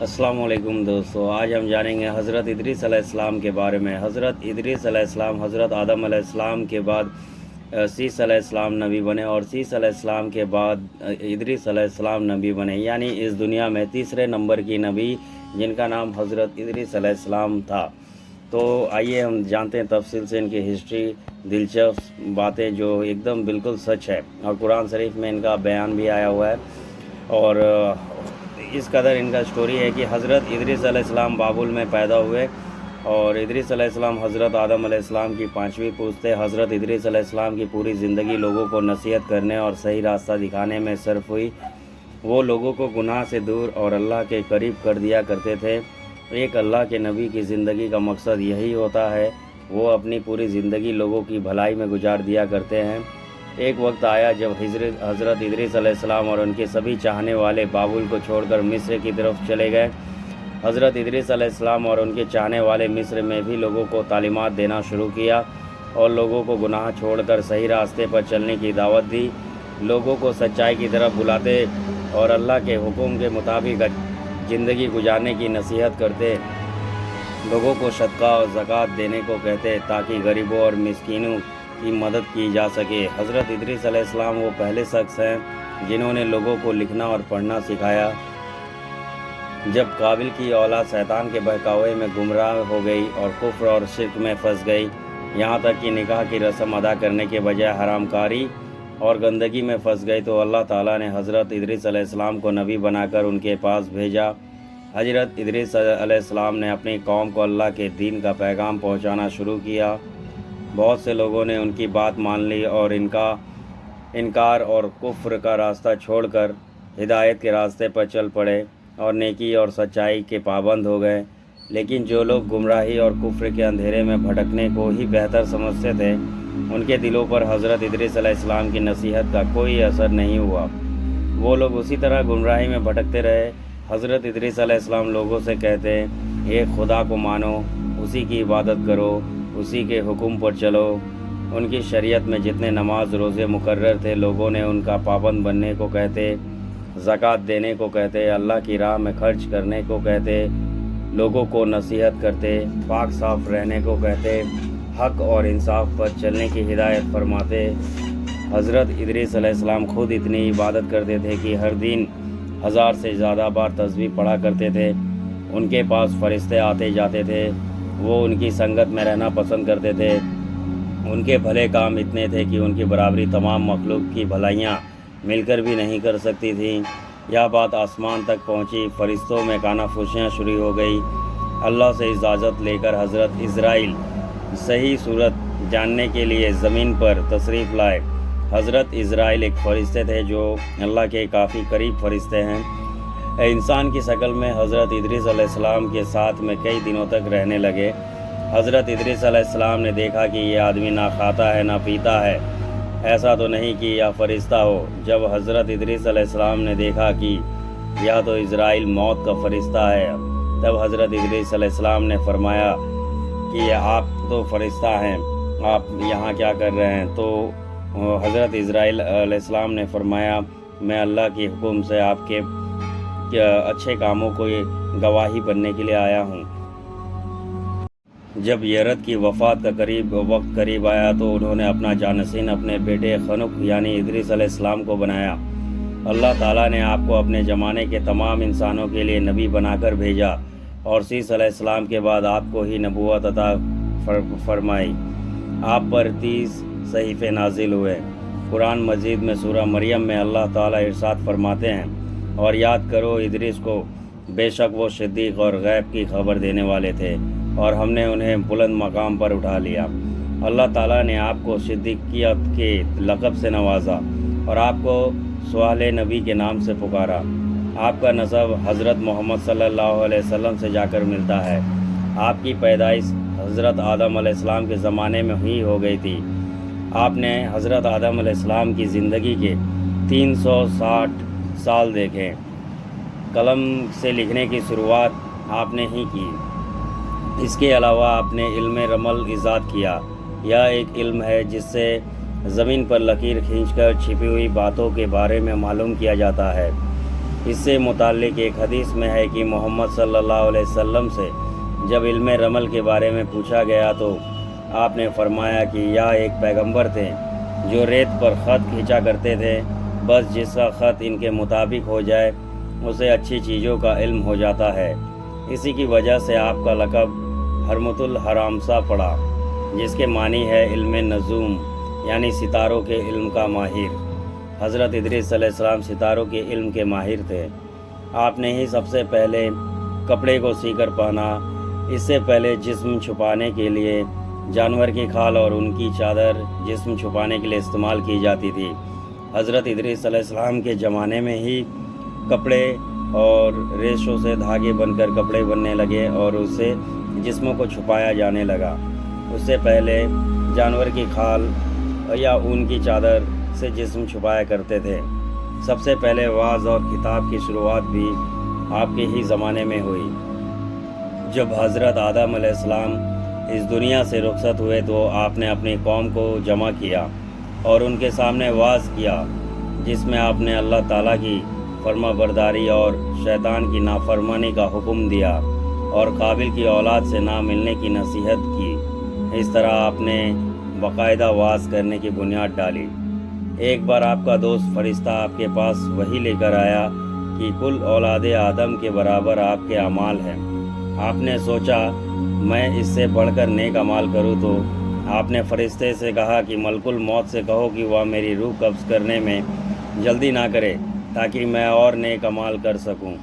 वालेकुम दोस्तों, आज हम जानेंगे हज़रत इदरीस अलैहिस्सलाम के बारे में। हज़रत इदरीस अलैहिस्सलाम हज़रत आदम अलैहिस्सलाम के बाद सीस अलैहिस्सलाम नबी बने और सीस अलैहिस्सलाम के बाद इदरीस अलैहिस्सलाम नबी बने। यानी इस दुनिया में तीसरे नंबर की नबी, जिनका नाम हज़रत इदरीस अलैहिस्सलाम था। तो आइए हम जानते हैं तफसील से इनकी हिस्ट्री, दिलचस्प बातें जो एकदम बिल्कुल सच है। और कुरान शरीफ में इनका बयान भी आया हुआ है। और इस कदर इनका स्टोरी है कि हज़रत इदरीस अलैहिस्सलाम बाबुल में पैदा हुए और इदरीस अलैहिस्सलाम हज़रत आदम अलैहिस्सलाम की पांचवी पूछते हज़रत इदरीस अलैहिस्सलाम की पूरी ज़िंदगी लोगों को नसीहत करने और सही रास्ता दिखाने में सर्फ हुई। वो लोगों को गुनाह से दूर और अल्लाह के करीब कर दिया करते थे। एक अल्लाह के नबी की ज़िंदगी का मकसद यही होता है, वो अपनी पूरी ज़िंदगी लोगों की भलाई में गुजार दिया करते हैं। एक वक्त आया जब हिजरत हज़रत अलैहिस्सलाम और उनके सभी चाहने वाले बाबुल को छोड़कर मिस्र की तरफ़ चले गए। हज़रत इदरीस और उनके चाहने वाले मिस्र में भी लोगों को तालीमत देना शुरू किया और लोगों को गुनाह छोड़कर सही रास्ते पर चलने की दावत दी। लोगों को सच्चाई की तरफ़ बुलाते और अल्लाह के हुक्म के मुताबिक ज़िंदगी गुजारने की नसीहत करते। लोगों को सदका और ज़क़़त देने को कहते ताकि गरीबों और मिस्किनों की मदद की जा सके। हज़रत इदरीस वो पहले शख्स हैं जिन्होंने लोगों को लिखना और पढ़ना सिखाया। जब काबिल की औलाद शैतान के बहकावे में गुमराह हो गई और कुफ्र और शिरक में फंस गई, यहाँ तक कि निकाह की रस्म अदा करने के बजाय हरामकारी और गंदगी में फंस गई तो अल्लाह ताला ने हज़रत इदरीस को नबी बनाकर उनके पास भेजा। हज़रत इदरीस ने अपनी कौम को अल्लाह के दीन का पैगाम पहुंचाना शुरू किया। बहुत से लोगों ने उनकी बात मान ली और इनका इनकार और कुफ्र का रास्ता छोड़कर हिदायत के रास्ते पर चल पड़े और नेकी और सच्चाई के पाबंद हो गए। लेकिन जो लोग गुमराही और कुफ्र के अंधेरे में भटकने को ही बेहतर समझते थे, उनके दिलों पर हज़रत इदरीस की नसीहत का कोई असर नहीं हुआ। वो लोग उसी तरह गुमराही में भटकते रहे। हज़रत इदरीस लोगों से कहते एक खुदा को मानो, उसी की इबादत करो। उसी के हुक्म पर चलो। उनकी शरीयत में जितने नमाज़, रोज़े मुकर्रर थे, लोगों ने उनका पाबंद बनने को कहते, ज़क़़त देने को कहते, अल्लाह की राह में खर्च करने को कहते, लोगों को नसीहत करते, पाक साफ़ रहने को कहते, हक और इंसाफ पर चलने की हिदायत फरमाते। हज़रत इदरीस अलैहिस्सलाम खुद इतनी इबादत करते थे कि हर दिन हज़ार से ज़्यादा बार तस्वीर पढ़ा करते थे। उनके पास फरिश्ते आते जाते थे। वो उनकी संगत में रहना पसंद करते थे। उनके भले काम इतने थे कि उनकी बराबरी तमाम मखलूक की भलाइयाँ मिलकर भी नहीं कर सकती थी। यह बात आसमान तक पहुँची, फरिश्तों में काना फुशियाँ शुरू हो गई। अल्लाह से इजाज़त लेकर हज़रत इसराइल सही सूरत जानने के लिए ज़मीन पर तशरीफ़ लाए। हज़रत इसराइल एक फ़रिश्ते थे जो अल्लाह के काफ़ी करीब फ़रिश्ते हैं। इंसान की शक्ल में हज़रत इदरीस के साथ में कई दिनों तक रहने लगे। हज़रत इदरीस ने देखा कि ये आदमी ना खाता है, ना पीता है। ऐसा तो नहीं कि यह फ़रिश्ता हो। जब हज़रत इदरीस ने देखा कि यह तो इसराइल मौत का फ़रिश्ता है, तब हज़रत इदरीस ने फरमाया कि आप तो फ़रिश्ता हैं, आप यहाँ क्या कर रहे हैं? तो हज़रत इसराइल अलैहिस्सलाम ने फरमाया, मैं अल्लाह के हुक्म से आपके अच्छे कामों को गवाही बनने के लिए आया हूँ। जब यरत की वफ़ात का करीब वक्त करीब आया तो उन्होंने अपना जानसीन अपने बेटे खनुक यानी इदरीस अलैहिस्सलाम को बनाया। अल्लाह ताला ने आपको अपने ज़माने के तमाम इंसानों के लिए नबी बनाकर भेजा और सीस अलैहिस्सलाम के बाद आपको ही नबूवत अता फर, फरमाई। आप पर तीस सहीफ़े नाजिल हुए। कुरान मजीद में सूरह मरियम में अल्लाह ताला इरशाद फरमाते हैं और याद करो, इदरीस को बेशक वो सिद्दीक और गैब की खबर देने वाले थे और हमने उन्हें बुलंद मकाम पर उठा लिया। अल्लाह ताला ने आपको सिद्दीकियत के लक़ब से नवाजा और आपको सवाल नबी के नाम से पुकारा। आपका नसब हज़रत मोहम्मद सल्लल्लाहु अलैहि वसल्लम से जाकर मिलता है। आपकी पैदाइश हज़रत आदम अलैहिस्सलाम के ज़माने में ही हो गई थी। आपने हज़रत आदम अलैहिस्सलाम की ज़िंदगी के 360 साल देखें। कलम से लिखने की शुरुआत आपने ही की। इसके अलावा आपने इल्म रमल ईजाद किया। यह एक इल्म है जिससे ज़मीन पर लकीर खींचकर छिपी हुई बातों के बारे में मालूम किया जाता है। इससे मुतालिक एक हदीस में है कि मोहम्मद सल्लल्लाहु अलैहि वसल्लम से जब इल्म रमल के बारे में पूछा गया तो आपने फरमाया कि यह एक पैगंबर थे जो रेत पर ख़त खींचा करते थे। बस जिसका ख़त इनके मुताबिक हो जाए, उसे अच्छी चीज़ों का इल्म हो जाता है। इसी की वजह से आपका लकब हरमतुल हरामसा पड़ा, जिसके मानी है इल्म नजूम, यानी सितारों के इल्म का माहिर। हज़रत इदरीस सलाम सितारों के इल्म के माहिर थे। आपने ही सबसे पहले कपड़े को सीकर पहना, इससे पहले जिस्म छुपाने के लिए, जानवर की खाल और उनकी चादर जिस्म छुपाने के लिए इस्तेमाल की जाती थी। हज़रत इदरीस के ज़माने में ही कपड़े और रेशों से धागे बनकर कपड़े बनने लगे और उससे जिस्मों को छुपाया जाने लगा। उससे पहले जानवर की खाल या ऊन की चादर से जिस्म छुपाया करते थे। सबसे पहले वाज और किताब की शुरुआत भी आपके ही ज़माने में हुई। जब हज़रत आदम इस दुनिया से रुखसत हुए तो आपने अपनी कौम को जमा किया। और उनके सामने वाज किया, जिसमें आपने अल्लाह ताला की फर्मा बरदारी और शैतान की नाफरमानी का हुक्म दिया और काबिल की औलाद से ना मिलने की नसीहत की। इस तरह आपने बाकायदा वास करने की बुनियाद डाली। एक बार आपका दोस्त फरिश्ता आपके पास वही लेकर आया कि कुल औलाद आदम के बराबर आपके अमाल हैं। आपने सोचा, मैं इससे बढ़कर नेक अमाल करूँ तो आपने फरिश्ते से कहा कि मलकुल मौत से कहो कि वह मेरी रूह कब्ज़ करने में जल्दी ना करे, ताकि मैं और नेक अमाल कर सकूँ।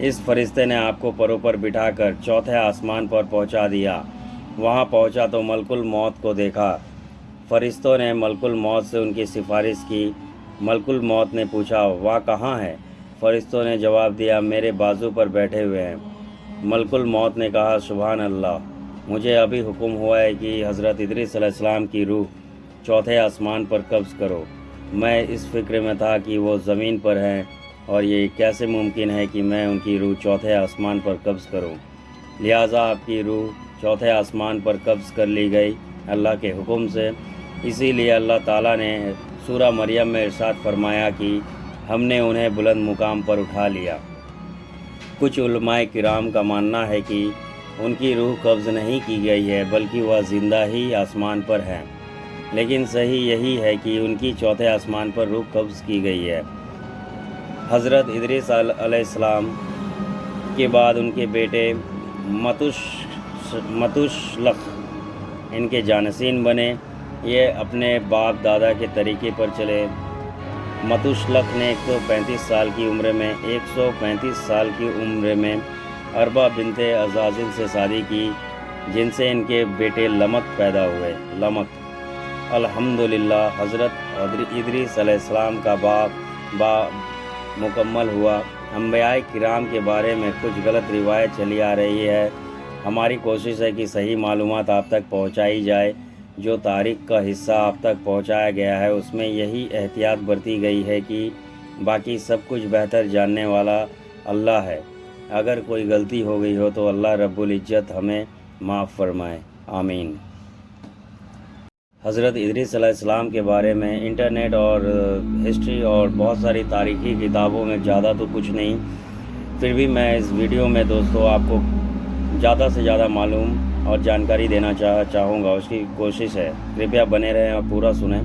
इस फरिश्ते ने आपको परों पर बिठाकर चौथे आसमान पर पहुँचा दिया। वहाँ पहुँचा तो मलकुल मौत को देखा। फरिश्तों ने मलकुल मौत से उनकी सिफारिश की। मलकुल मौत ने पूछा, वह, कहाँ है? फरिश्तों ने जवाब दिया, मेरे बाजू पर बैठे हुए हैं। मलकुल मौत ने कहा सुबहान अल्लाह। मुझे अभी हुक्म हुआ है कि हज़रत इदरीसलाम की रूह चौथे आसमान पर कब्ज़ करो। मैं इस फ़िक्र में था कि वो ज़मीन पर हैं और ये कैसे मुमकिन है कि मैं उनकी रूह चौथे आसमान पर कब्ज़ करूँ? लिहाजा आपकी रूह चौथे आसमान पर कब्ज़ कर ली गई अल्लाह के हुक्म से। इसीलिए अल्लाह ताला ने सूरा मरियम में इरशाद फरमाया कि हमने उन्हें बुलंद मुकाम पर उठा लिया। कुछ उलमाए किराम का मानना है कि उनकी रूह कब्ज़ नहीं की गई है, बल्कि वह ज़िंदा ही आसमान पर है। लेकिन सही यही है कि उनकी चौथे आसमान पर रूह कब्ज़ की गई है। हज़रत इदरीस अलैहिस्सलाम के बाद उनके बेटे मतुश, मतुशलख इनके जानसीन बने। ये अपने बाप दादा के तरीके पर चले। मतुशलख ने 135 साल की उम्र में 135 साल की उम्र में अरबा बिनते अजाजिल से शादी की, जिनसे इनके बेटे लमक पैदा हुए। लमक अल्हम्दुलिल्लाह, हज़रत इदरी सलाम का बाप बा मुकम्मल हुआ। अम्बिया किराम के बारे में कुछ गलत रिवायत चली आ रही है। हमारी कोशिश है कि सही मालूम आप तक पहुँचाई जाए। जो तारीख का हिस्सा आप तक पहुँचाया गया है, उसमें यही एहतियात बरती गई है कि बाकी सब कुछ बेहतर जानने वाला अल्लाह है। अगर कोई गलती हो गई हो तो अल्लाह रब्बुल इज़्ज़त हमें माफ़ फरमाए। आमीन। हज़रत इदरीसलाम के बारे में इंटरनेट और हिस्ट्री और बहुत सारी तारीख़ी किताबों में ज़्यादा तो कुछ नहीं। फिर भी मैं इस वीडियो में दोस्तों आपको ज़्यादा से ज़्यादा मालूम और जानकारी देना चाह, चाहूँगा। उसकी कोशिश है। कृपया बने रहें और पूरा सुने।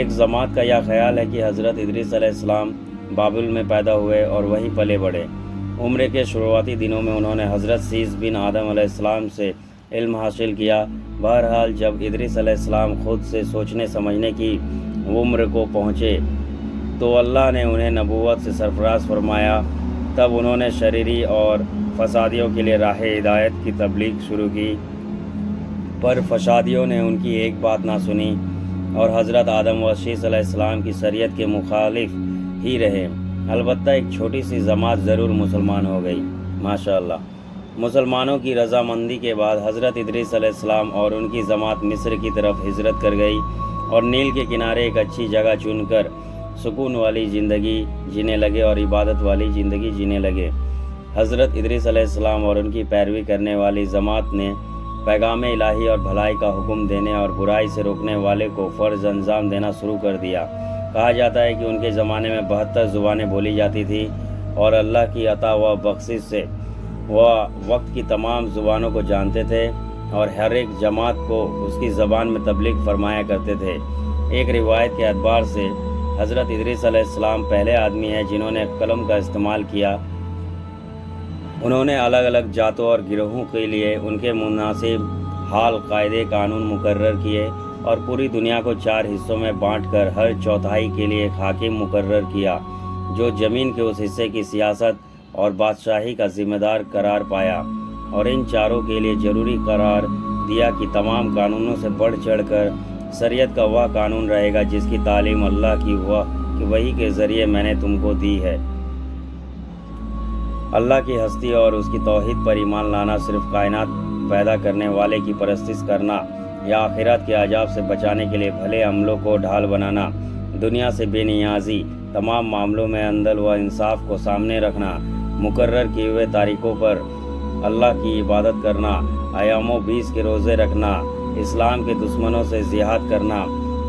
एक जमात का यह ख्याल है कि हज़रत इदरीसलाम बाबुल में पैदा हुए और वहीं पले बढ़े। उम्र के शुरुआती दिनों में उन्होंने हज़रत सीस बिन आदम से इल्म हासिल किया। बहरहाल, जब इदरीसलाम खुद से सोचने समझने की उम्र को पहुँचे तो अल्लाह ने उन्हें नबूवत से सरफराज फरमाया। तब उन्होंने शरीरी और फसादियों के लिए राह हिदायत की तबलीग शुरू की। पर फसादियों ने उनकी एक बात ना सुनी और हज़रत आदम व शीसम की शरीयत के मुखालिफ ही रहे। अलबत् एक छोटी सी जमात ज़रूर मुसलमान हो गई माशा मुसलमानों की रजामंदी के बाद हज़रत इदरीसम और उनकी जमात मिस्र की तरफ़ हिजरत कर गई और नील के किनारे एक अच्छी जगह चुनकर सुकून वाली ज़िंदगी जीने लगे और इबादत वाली ज़िंदगी जीने लगे। हज़रत इदरीस अलैहिस्सलाम और उनकी पैरवी करने वाली जमात ने पैगाम इलाही और भलाई का हुक्म देने और बुराई से रोकने वाले को फ़र्ज़ अंजाम देना शुरू कर दिया। कहा जाता है कि उनके ज़माने में बहत्तर ज़ुबानें बोली जाती थी और अल्लाह की अता व बख्शिश से वह वक्त की तमाम ज़ुबानों को जानते थे और हर एक जमात को उसकी ज़बान में तबलीग फरमाया करते थे। एक रिवायत के अतबार से हज़रत इदरीस अलैहिस्सलाम पहले आदमी हैं जिन्होंने कलम का इस्तेमाल किया। उन्होंने अलग अलग जातों और गिरोहों के लिए उनके मुनासिब हाल, कायदे, कानून मुकर किए और पूरी दुनिया को चार हिस्सों में बांटकर हर चौथाई के लिए एक हाकिम मुकर्र किया, जो ज़मीन के उस हिस्से की सियासत और बादशाही का जिम्मेदार करार पाया और इन चारों के लिए ज़रूरी करार दिया कि तमाम कानूनों से बढ़ चढ़कर शरीयत का वह कानून रहेगा जिसकी तालीम अल्लाह की हुआ कि वही के ज़रिए मैंने तुमको दी है। अल्लाह की हस्ती और उसकी तोहद पर ईमान लाना, सिर्फ़ कायनात पैदा करने वाले की परस्तिश करना या आखिरत के अजाब से बचाने के लिए भले अमलों को ढाल बनाना, दुनिया से बेनियाजी, तमाम मामलों में अंदल व इंसाफ को सामने रखना मुकर्र किए हुए तारीखों पर अल्लाह की इबादत करना, आयामों बीस के रोज़े रखना, इस्लाम के दुश्मनों से जिहाद करना,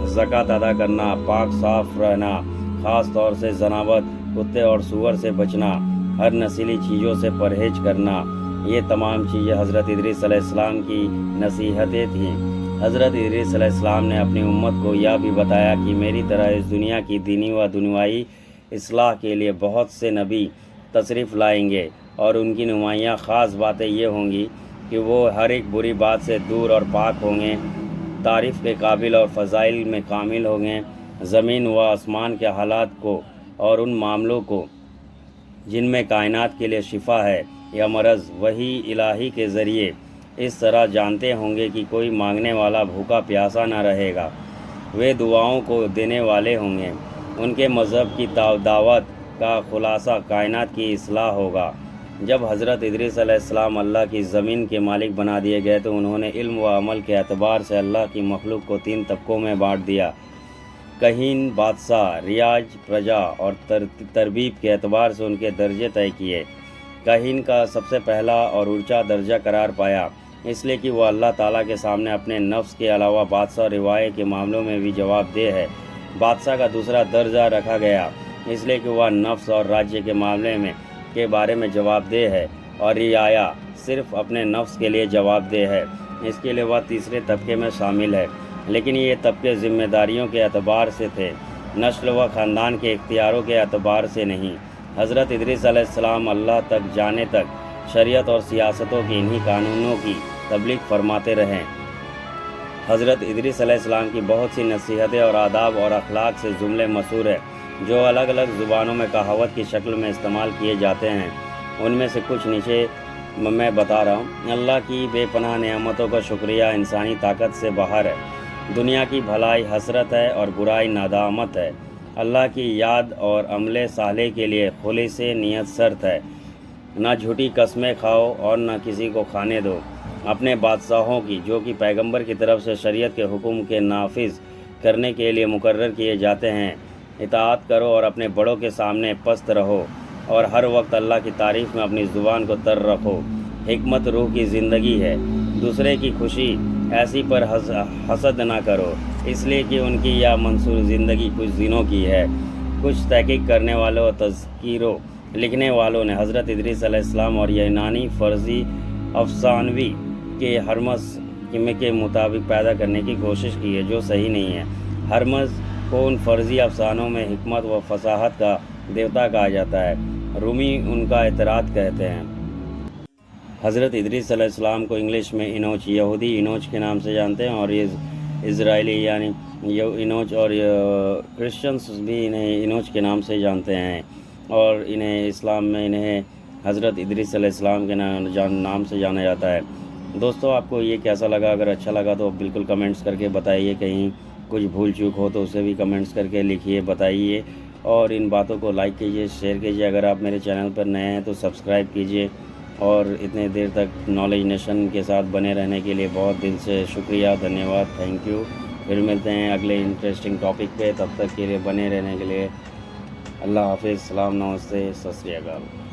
ज़क़़त अदा करना, पाक साफ़ रहना, ख़ास तौर से जनावत कुत्ते और सुअर से बचना, हर नसीली चीज़ों से परहेज करना, ये तमाम चीज़ें हज़रत इदरीसम की नसीहतें थीं। हज़रत इदरीसम ने अपनी उम्मत को यह भी बताया कि मेरी तरह इस दुनिया की दीनी व दुनियाई असलाह के लिए बहुत से नबी तशरीफ़ लाएँगे और उनकी नुमाइयाँ ख़ास बातें ये होंगी कि वो हर एक बुरी बात से दूर और पाक होंगे, तारीफ़ के काबिल और फ़ज़ाइल में कामिल होंगे, ज़मीन व आसमान के हालात को और उन मामलों को जिनमें कायनात के लिए शिफा है या मरज़ वही इलाही के ज़रिए इस तरह जानते होंगे कि कोई मांगने वाला भूखा प्यासा न रहेगा। वे दुआओं को देने वाले होंगे। उनके मज़हब की दावत का खुलासा कायनात की असलाह होगा। जब हज़रत इदरीस अल्लाह की ज़मीन के मालिक बना दिए गए तो उन्होंने इल्म व अमल के अतबार से अल्लाह की मखलूक को तीन तबकों में बांट दिया। कहीन बादशाह रियाज प्रजा और तर, तरबीब के अतबार से उनके दर्जे तय किए। कहीन का सबसे पहला और ऊँचा दर्जा करार पाया। इसलिए कि वह अल्लाह ताला के सामने अपने नफ्स के अलावा बादशाह रिवाय के मामलों में भी जवाब दे है। बादशाह का दूसरा दर्जा रखा गया। इसलिए कि वह नफ्स और राज्य के मामले में, के बारे में जवाबदेह है और रियाया सिर्फ़ अपने नफ्स के लिए जवाबदेह है। इसके लिए वह तीसरे तबके में शामिल है। लेकिन ये तबके ज़िम्मेदारियों के अतबार से थे। नस्ल व ख़ानदान के इख्तियारों के अतबार से नहीं। हज़रत इदरीस अल्लाह तक जाने तक शरीयत और सियासतों की इन्हीं कानूनों की तबलीग फरमाते रहें। हज़रत इदरीस की बहुत सी नसीहतें और आदाब और अखलाक से जुमले मशहूर है, जो अलग अलग ज़ुबानों में कहावत की शक्ल में इस्तेमाल किए जाते हैं। उनमें से कुछ नीचे मैं बता रहा हूँ। अल्लाह की बेपनाह नियामतों का शुक्रिया इंसानी ताकत से बाहर है। दुनिया की भलाई हसरत है और बुराई नादामत है। अल्लाह की याद और अमले साले के लिए खुले से नीयत शर्त है। ना झूठी कस्में खाओ और ना किसी को खाने दो। अपने बादशाहों की जो कि पैगंबर की तरफ़ से शरीयत के हुक्म के नाफिज करने के लिए मुकर्र किए जाते हैं इतात करो और अपने बड़ों के सामने पस्त रहो और हर वक्त अल्लाह की तारीफ़ में अपनी ज़ुबान को तर रखो। हमत रूह की ज़िंदगी है दूसरे की खुशी ऐसी पर हस, हसद ना करो इसलिए कि उनकी यह मंसूर ज़िंदगी कुछ दिनों की है। कुछ तहकीक करने वालों तस्कीरों लिखने वालों ने हज़रत इदरीस और यूनानी फ़र्ज़ी अफसानवी के हरमस के मुताबिक पैदा करने की कोशिश की है, जो सही नहीं है। हरमस को उन फ़र्ज़ी अफसानों में हमत व फसाहत का देवता कहा जाता है। रूमी उनका एतराद कहते हैं। हज़रत इदरीस को इंग्लिश में इनोच, यहूदी इनोच के नाम से जानते हैं और इसराइली यानी इनोच और क्रिश्चियंस भी इन्हें इनोच के नाम से जानते हैं। और इन्हें इस्लाम में, इन्हें हज़रत इदरीस के नाम, जान, नाम से जाना जाता है। दोस्तों, आपको ये कैसा लगा? अगर अच्छा लगा तो बिल्कुल कमेंट्स करके बताइए। कहीं कुछ भूल चूक हो तो उसे भी कमेंट्स करके लिखिए, बताइए। और इन बातों को लाइक कीजिए, शेयर कीजिए। अगर आप मेरे चैनल पर नए हैं तो सब्सक्राइब कीजिए। और इतने देर तक नॉलेज नेशन के साथ बने रहने के लिए बहुत दिल से शुक्रिया, धन्यवाद, थैंक यू। फिर मिलते हैं अगले इंटरेस्टिंग टॉपिक पे। तब तक के लिए बने रहने के लिए अल्लाह हाफिज़ सलाम नमस्ते सत